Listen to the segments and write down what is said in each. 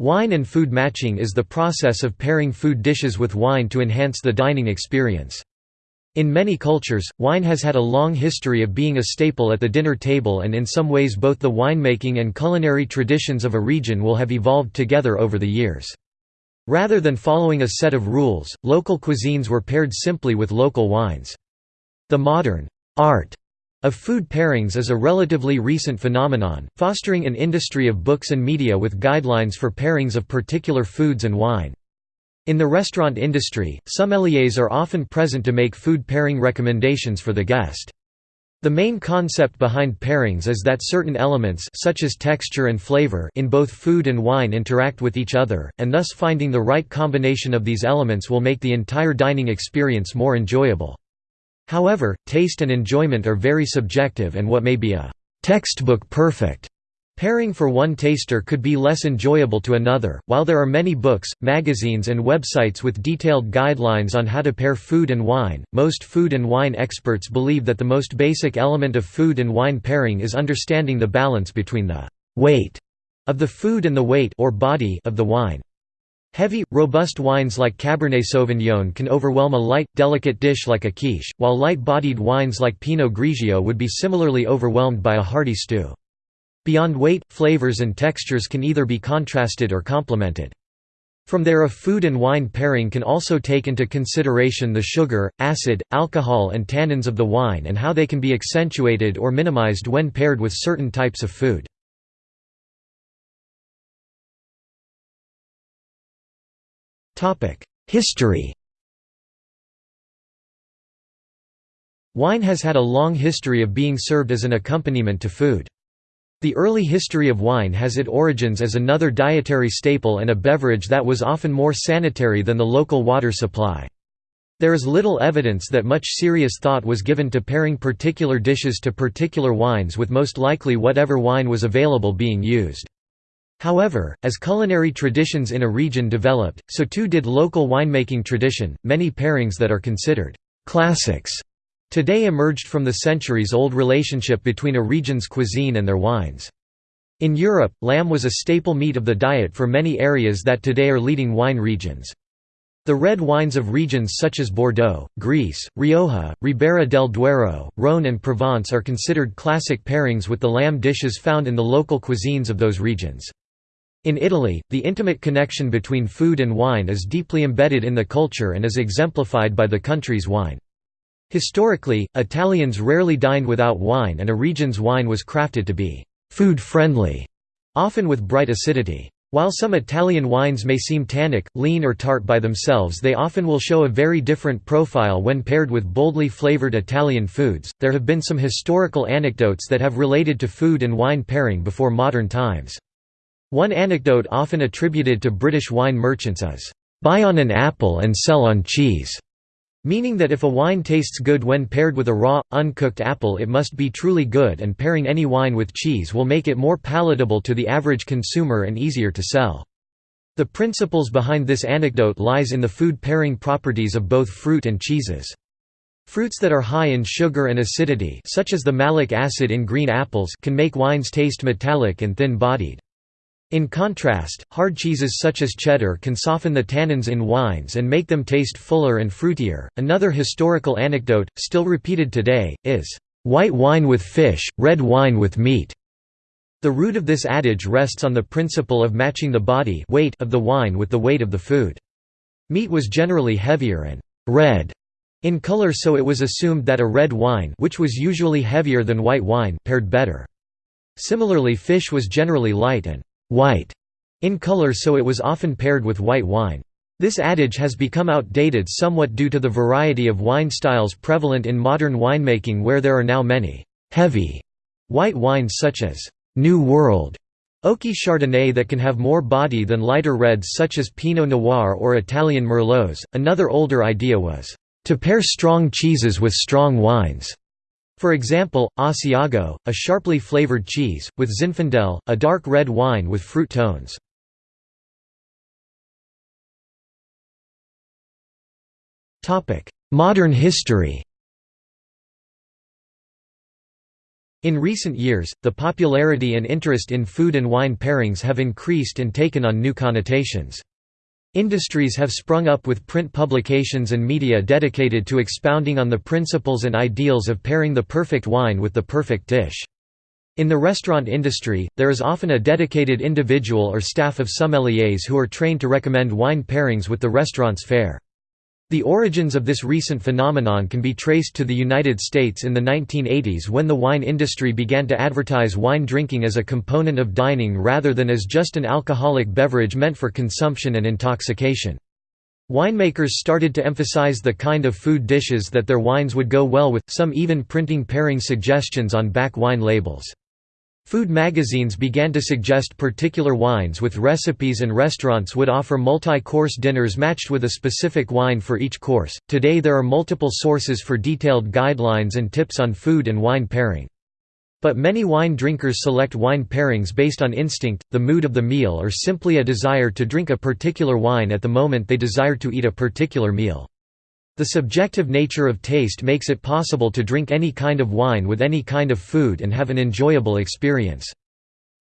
Wine and food matching is the process of pairing food dishes with wine to enhance the dining experience. In many cultures, wine has had a long history of being a staple at the dinner table and in some ways both the winemaking and culinary traditions of a region will have evolved together over the years. Rather than following a set of rules, local cuisines were paired simply with local wines. The modern art of food pairings is a relatively recent phenomenon, fostering an industry of books and media with guidelines for pairings of particular foods and wine. In the restaurant industry, sommeliers are often present to make food pairing recommendations for the guest. The main concept behind pairings is that certain elements such as texture and flavor in both food and wine interact with each other, and thus finding the right combination of these elements will make the entire dining experience more enjoyable. However, taste and enjoyment are very subjective and what may be a textbook perfect Pairing for one taster could be less enjoyable to another. While there are many books, magazines, and websites with detailed guidelines on how to pair food and wine, most food and wine experts believe that the most basic element of food and wine pairing is understanding the balance between the weight of the food and the weight or body of the wine. Heavy, robust wines like Cabernet Sauvignon can overwhelm a light, delicate dish like a quiche, while light-bodied wines like Pinot Grigio would be similarly overwhelmed by a hearty stew. Beyond weight, flavors and textures can either be contrasted or complemented. From there a food and wine pairing can also take into consideration the sugar, acid, alcohol and tannins of the wine and how they can be accentuated or minimized when paired with certain types of food. History Wine has had a long history of being served as an accompaniment to food. The early history of wine has its origins as another dietary staple and a beverage that was often more sanitary than the local water supply. There is little evidence that much serious thought was given to pairing particular dishes to particular wines with most likely whatever wine was available being used. However, as culinary traditions in a region developed, so too did local winemaking tradition. Many pairings that are considered classics today emerged from the centuries-old relationship between a region's cuisine and their wines. In Europe, lamb was a staple meat of the diet for many areas that today are leading wine regions. The red wines of regions such as Bordeaux, Greece, Rioja, Ribera del Duero, Rhône and Provence are considered classic pairings with the lamb dishes found in the local cuisines of those regions. In Italy, the intimate connection between food and wine is deeply embedded in the culture and is exemplified by the country's wine. Historically, Italians rarely dined without wine and a region's wine was crafted to be «food-friendly», often with bright acidity. While some Italian wines may seem tannic, lean or tart by themselves they often will show a very different profile when paired with boldly flavored Italian foods. There have been some historical anecdotes that have related to food and wine pairing before modern times. One anecdote often attributed to British wine merchants is, "...buy on an apple and sell on cheese", meaning that if a wine tastes good when paired with a raw, uncooked apple it must be truly good and pairing any wine with cheese will make it more palatable to the average consumer and easier to sell. The principles behind this anecdote lies in the food pairing properties of both fruit and cheeses. Fruits that are high in sugar and acidity such as the malic acid in green apples can make wines taste metallic and thin-bodied. In contrast, hard cheeses such as cheddar can soften the tannins in wines and make them taste fuller and fruitier. Another historical anecdote, still repeated today, is, white wine with fish, red wine with meat. The root of this adage rests on the principle of matching the body weight of the wine with the weight of the food. Meat was generally heavier and red in color so it was assumed that a red wine which was usually heavier than white wine paired better. Similarly fish was generally light and white in color so it was often paired with white wine. This adage has become outdated somewhat due to the variety of wine styles prevalent in modern winemaking where there are now many heavy white wines such as New World Oaky Chardonnay that can have more body than lighter reds such as Pinot Noir or Italian Merlots. Another older idea was to pair strong cheeses with strong wines. For example, Asiago, a sharply flavored cheese, with Zinfandel, a dark red wine with fruit tones. Modern history In recent years, the popularity and interest in food and wine pairings have increased and taken on new connotations. Industries have sprung up with print publications and media dedicated to expounding on the principles and ideals of pairing the perfect wine with the perfect dish. In the restaurant industry, there is often a dedicated individual or staff of sommeliers who are trained to recommend wine pairings with the restaurant's fare. The origins of this recent phenomenon can be traced to the United States in the 1980s when the wine industry began to advertise wine drinking as a component of dining rather than as just an alcoholic beverage meant for consumption and intoxication. Winemakers started to emphasize the kind of food dishes that their wines would go well with, some even printing pairing suggestions on back wine labels. Food magazines began to suggest particular wines with recipes and restaurants would offer multi-course dinners matched with a specific wine for each course. Today there are multiple sources for detailed guidelines and tips on food and wine pairing. But many wine drinkers select wine pairings based on instinct, the mood of the meal or simply a desire to drink a particular wine at the moment they desire to eat a particular meal. The subjective nature of taste makes it possible to drink any kind of wine with any kind of food and have an enjoyable experience.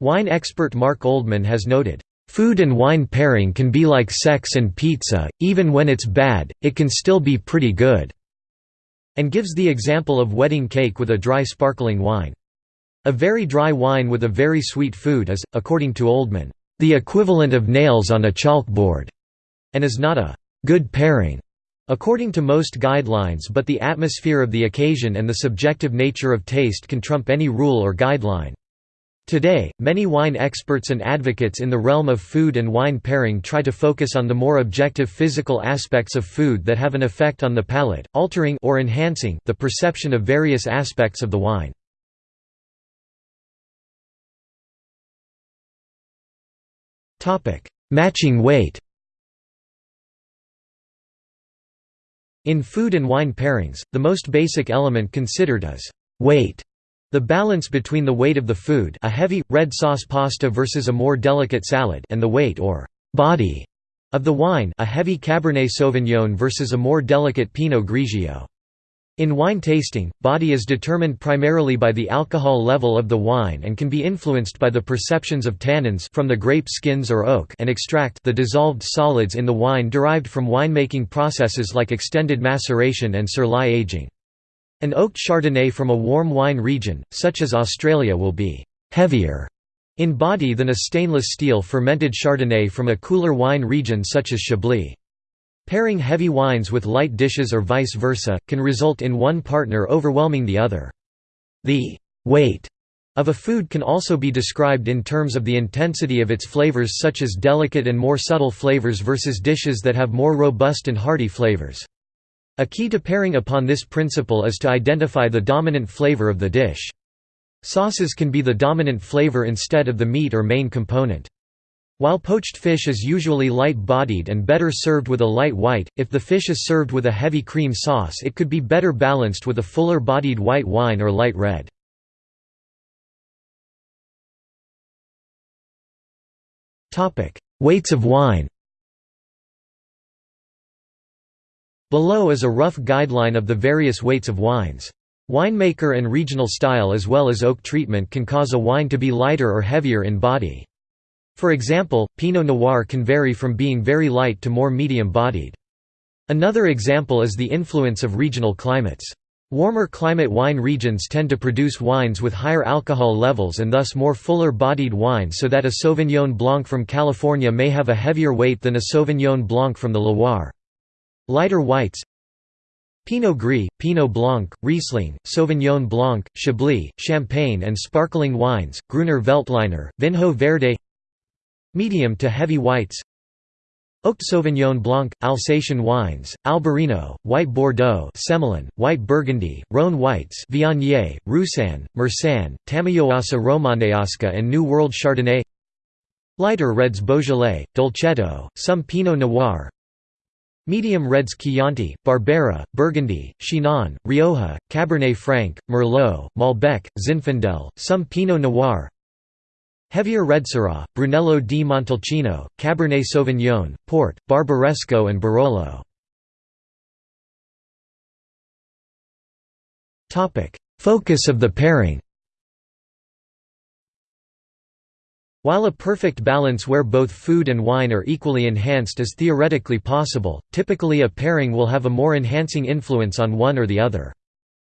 Wine expert Mark Oldman has noted, "...food and wine pairing can be like sex and pizza, even when it's bad, it can still be pretty good." and gives the example of wedding cake with a dry sparkling wine. A very dry wine with a very sweet food is, according to Oldman, "...the equivalent of nails on a chalkboard," and is not a "...good pairing." According to most guidelines but the atmosphere of the occasion and the subjective nature of taste can trump any rule or guideline. Today, many wine experts and advocates in the realm of food and wine pairing try to focus on the more objective physical aspects of food that have an effect on the palate, altering or enhancing the perception of various aspects of the wine. Matching weight In food and wine pairings, the most basic element considered is weight. The balance between the weight of the food a heavy, red sauce pasta versus a more delicate salad and the weight or «body» of the wine a heavy Cabernet Sauvignon versus a more delicate Pinot Grigio. In wine tasting, body is determined primarily by the alcohol level of the wine and can be influenced by the perceptions of tannins from the grape skins or oak and extract the dissolved solids in the wine derived from winemaking processes like extended maceration and sur lie aging. An oaked Chardonnay from a warm wine region, such as Australia will be «heavier» in body than a stainless steel fermented Chardonnay from a cooler wine region such as Chablis. Pairing heavy wines with light dishes or vice versa, can result in one partner overwhelming the other. The «weight» of a food can also be described in terms of the intensity of its flavors such as delicate and more subtle flavors versus dishes that have more robust and hearty flavors. A key to pairing upon this principle is to identify the dominant flavor of the dish. Sauces can be the dominant flavor instead of the meat or main component. While poached fish is usually light-bodied and better served with a light white, if the fish is served with a heavy cream sauce it could be better balanced with a fuller-bodied white wine or light red. Weights of wine Below is a rough guideline of the various weights of wines. Winemaker and regional style as well as oak treatment can cause a wine to be lighter or heavier in body. For example, Pinot Noir can vary from being very light to more medium-bodied. Another example is the influence of regional climates. Warmer climate wine regions tend to produce wines with higher alcohol levels and thus more fuller-bodied wine so that a Sauvignon Blanc from California may have a heavier weight than a Sauvignon Blanc from the Loire. Lighter whites Pinot Gris, Pinot Blanc, Riesling, Sauvignon Blanc, Chablis, Champagne and sparkling wines, Gruner Veltliner, Vinho Verde Medium to heavy whites. Oaked Sauvignon Blanc, Alsatian wines, Albarino, White Bordeaux Semillon, White Burgundy, Rhone Whites Viognier, Roussanne, Meursanne, Tămâioasă Românească and New World Chardonnay. Lighter reds Beaujolais, Dolcetto, some Pinot Noir. Medium reds Chianti, Barbera, Burgundy, Chinon, Rioja, Cabernet Franc, Merlot, Malbec, Zinfandel, some Pinot Noir Heavier Reds Syrah, Brunello di Montalcino, Cabernet Sauvignon, Port, Barbaresco and Barolo. Focus of the pairing While a perfect balance where both food and wine are equally enhanced is theoretically possible, typically a pairing will have a more enhancing influence on one or the other.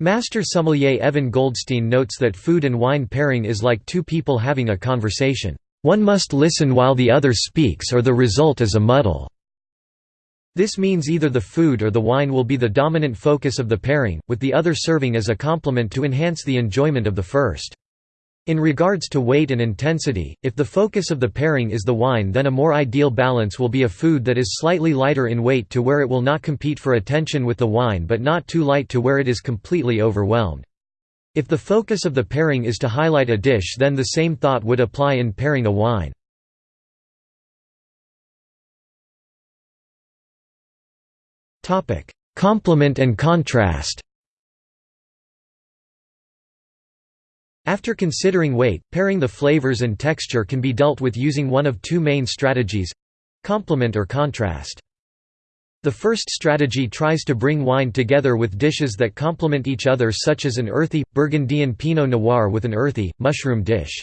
Master sommelier Evan Goldstein notes that food and wine pairing is like two people having a conversation. One must listen while the other speaks or the result is a muddle. This means either the food or the wine will be the dominant focus of the pairing, with the other serving as a complement to enhance the enjoyment of the first. In regards to weight and intensity, if the focus of the pairing is the wine then a more ideal balance will be a food that is slightly lighter in weight to where it will not compete for attention with the wine but not too light to where it is completely overwhelmed. If the focus of the pairing is to highlight a dish then the same thought would apply in pairing a wine. Complement and contrast After considering weight, pairing the flavors and texture can be dealt with using one of two main strategies—complement or contrast. The first strategy tries to bring wine together with dishes that complement each other such as an earthy, Burgundian Pinot Noir with an earthy, mushroom dish.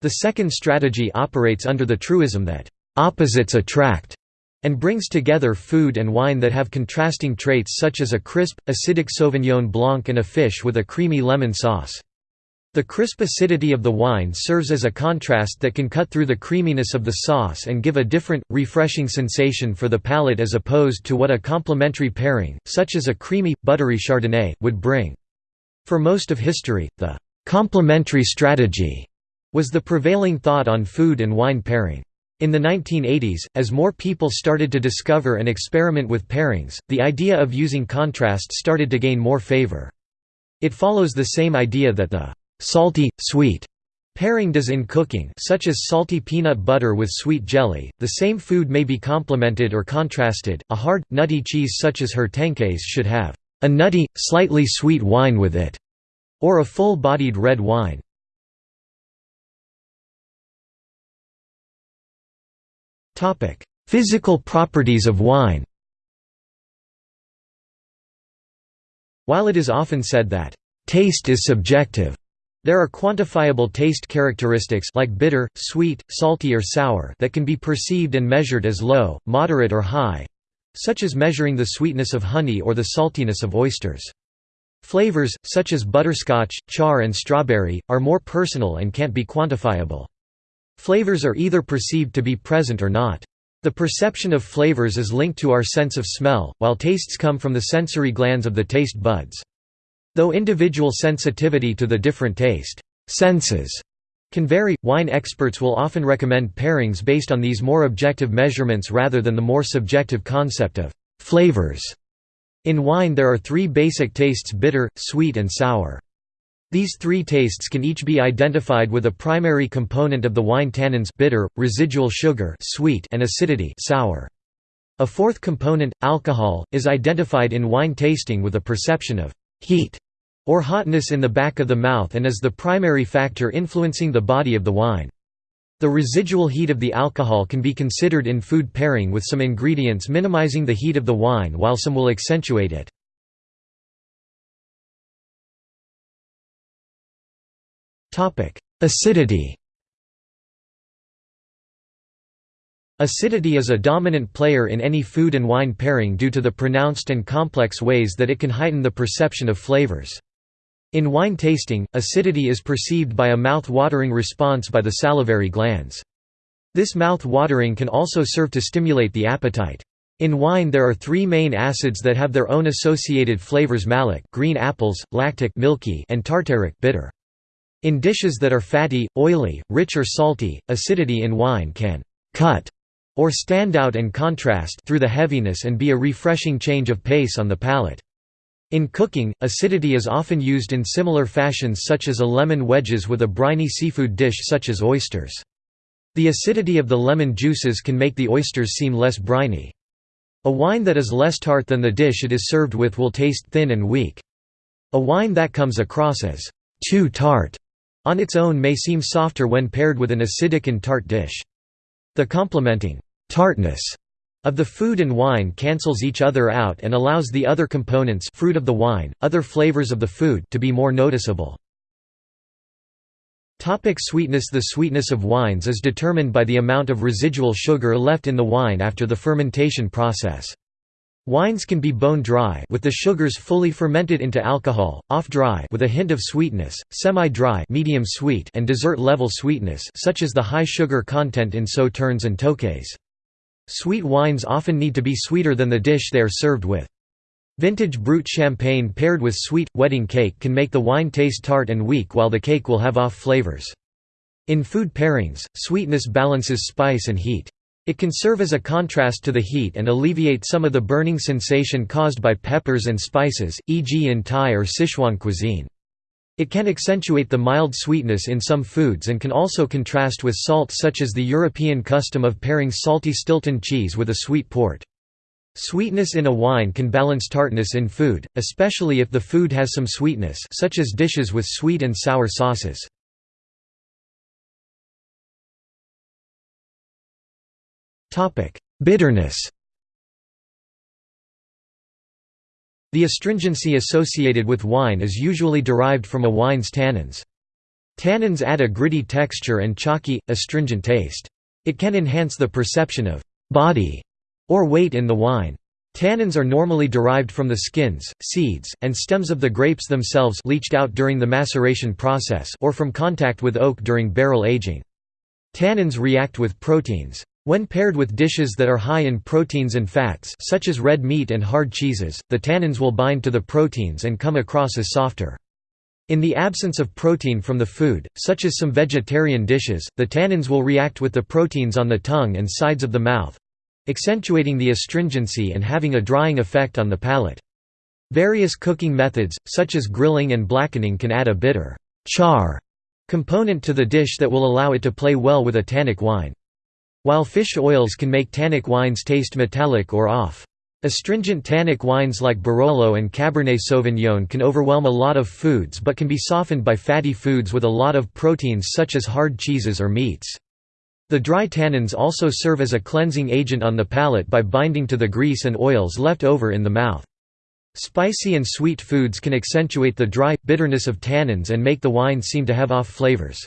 The second strategy operates under the truism that, "...opposites attract", and brings together food and wine that have contrasting traits such as a crisp, acidic Sauvignon Blanc and a fish with a creamy lemon sauce. The crisp acidity of the wine serves as a contrast that can cut through the creaminess of the sauce and give a different, refreshing sensation for the palate as opposed to what a complementary pairing, such as a creamy, buttery Chardonnay, would bring. For most of history, the «complementary strategy» was the prevailing thought on food and wine pairing. In the 1980s, as more people started to discover and experiment with pairings, the idea of using contrast started to gain more favor. It follows the same idea that the salty, sweet pairing does in cooking such as salty peanut butter with sweet jelly, the same food may be complemented or contrasted, a hard, nutty cheese such as Herténcaise should have a nutty, slightly sweet wine with it, or a full-bodied red wine. Physical properties of wine. While it is often said that, "...taste is subjective," There are quantifiable taste characteristics like bitter, sweet, salty or sour that can be perceived and measured as low, moderate or high, such as measuring the sweetness of honey or the saltiness of oysters. Flavors, such as butterscotch, char and strawberry, are more personal and can't be quantifiable. Flavors are either perceived to be present or not. The perception of flavors is linked to our sense of smell, while tastes come from the sensory glands of the taste buds. Though individual sensitivity to the different taste senses can vary, wine experts will often recommend pairings based on these more objective measurements rather than the more subjective concept of flavors. In wine there are three basic tastes bitter, sweet and sour. These three tastes can each be identified with a primary component of the wine tannins bitter, residual sugar sweet and acidity sour. A fourth component, alcohol, is identified in wine tasting with a perception of heat or hotness in the back of the mouth and is the primary factor influencing the body of the wine. The residual heat of the alcohol can be considered in food pairing with some ingredients minimizing the heat of the wine while some will accentuate it. Acidity Acidity is a dominant player in any food and wine pairing due to the pronounced and complex ways that it can heighten the perception of flavors. In wine tasting, acidity is perceived by a mouth-watering response by the salivary glands. This mouth-watering can also serve to stimulate the appetite. In wine there are three main acids that have their own associated flavors malic green apples, lactic milky, and tartaric bitter. In dishes that are fatty, oily, rich or salty, acidity in wine can «cut» or stand out and contrast through the heaviness and be a refreshing change of pace on the palate. In cooking, acidity is often used in similar fashions such as a lemon wedges with a briny seafood dish such as oysters. The acidity of the lemon juices can make the oysters seem less briny. A wine that is less tart than the dish it is served with will taste thin and weak. A wine that comes across as too tart on its own may seem softer when paired with an acidic and tart dish. The complementing tartness of the food and wine cancels each other out and allows the other components fruit of the wine, other flavors of the food to be more noticeable. Topic sweetness The sweetness of wines is determined by the amount of residual sugar left in the wine after the fermentation process. Wines can be bone dry with the sugars fully fermented into alcohol, off dry with a hint of sweetness, semi-dry medium sweet and dessert level sweetness such as the high sugar content in sauternes and tokais. Sweet wines often need to be sweeter than the dish they are served with. Vintage brut champagne paired with sweet, wedding cake can make the wine taste tart and weak while the cake will have off flavors. In food pairings, sweetness balances spice and heat. It can serve as a contrast to the heat and alleviate some of the burning sensation caused by peppers and spices, e.g. in Thai or Sichuan cuisine. It can accentuate the mild sweetness in some foods and can also contrast with salt such as the European custom of pairing salty Stilton cheese with a sweet port. Sweetness in a wine can balance tartness in food, especially if the food has some sweetness such as dishes with sweet and sour sauces. Bitterness The astringency associated with wine is usually derived from a wine's tannins. Tannins add a gritty texture and chalky, astringent taste. It can enhance the perception of «body» or weight in the wine. Tannins are normally derived from the skins, seeds, and stems of the grapes themselves leached out during the maceration process or from contact with oak during barrel aging. Tannins react with proteins. When paired with dishes that are high in proteins and fats such as red meat and hard cheeses, the tannins will bind to the proteins and come across as softer. In the absence of protein from the food, such as some vegetarian dishes, the tannins will react with the proteins on the tongue and sides of the mouth—accentuating the astringency and having a drying effect on the palate. Various cooking methods, such as grilling and blackening can add a bitter char component to the dish that will allow it to play well with a tannic wine. While fish oils can make tannic wines taste metallic or off. Astringent tannic wines like Barolo and Cabernet Sauvignon can overwhelm a lot of foods but can be softened by fatty foods with a lot of proteins such as hard cheeses or meats. The dry tannins also serve as a cleansing agent on the palate by binding to the grease and oils left over in the mouth. Spicy and sweet foods can accentuate the dry, bitterness of tannins and make the wine seem to have off flavors.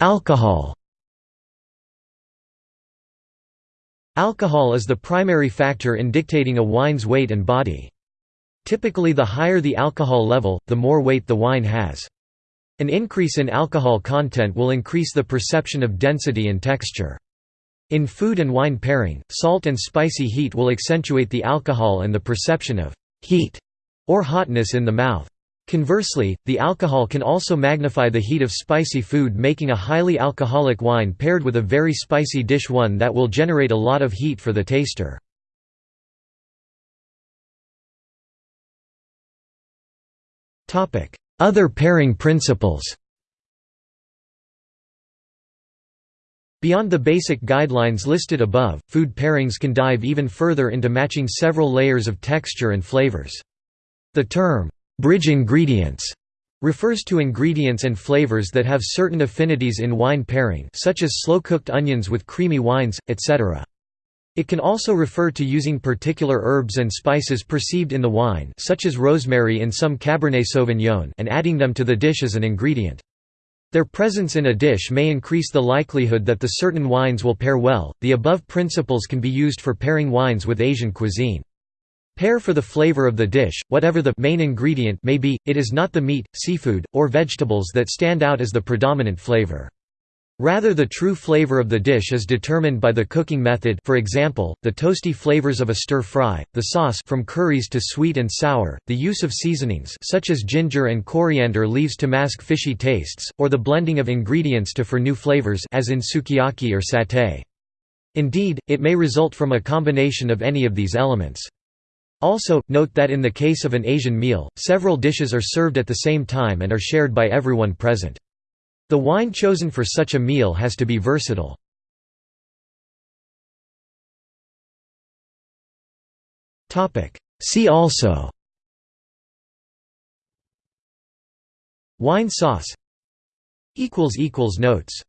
Alcohol Alcohol is the primary factor in dictating a wine's weight and body. Typically the higher the alcohol level, the more weight the wine has. An increase in alcohol content will increase the perception of density and texture. In food and wine pairing, salt and spicy heat will accentuate the alcohol and the perception of heat or hotness in the mouth. Conversely, the alcohol can also magnify the heat of spicy food making a highly alcoholic wine paired with a very spicy dish one that will generate a lot of heat for the taster. Other pairing principles Beyond the basic guidelines listed above, food pairings can dive even further into matching several layers of texture and flavors. The term, Bridge ingredients refers to ingredients and flavors that have certain affinities in wine pairing such as slow-cooked onions with creamy wines, etc. It can also refer to using particular herbs and spices perceived in the wine such as rosemary in some Cabernet Sauvignon and adding them to the dish as an ingredient. Their presence in a dish may increase the likelihood that the certain wines will pair well. The above principles can be used for pairing wines with Asian cuisine. Pair for the flavor of the dish, whatever the main ingredient may be, it is not the meat, seafood, or vegetables that stand out as the predominant flavor. Rather the true flavor of the dish is determined by the cooking method for example, the toasty flavors of a stir-fry, the sauce from curries to sweet and sour, the use of seasonings such as ginger and coriander leaves to mask fishy tastes, or the blending of ingredients to for new flavors as in sukiyaki or satay. Indeed, it may result from a combination of any of these elements. Also, note that in the case of an Asian meal, several dishes are served at the same time and are shared by everyone present. The wine chosen for such a meal has to be versatile. See also Wine sauce Notes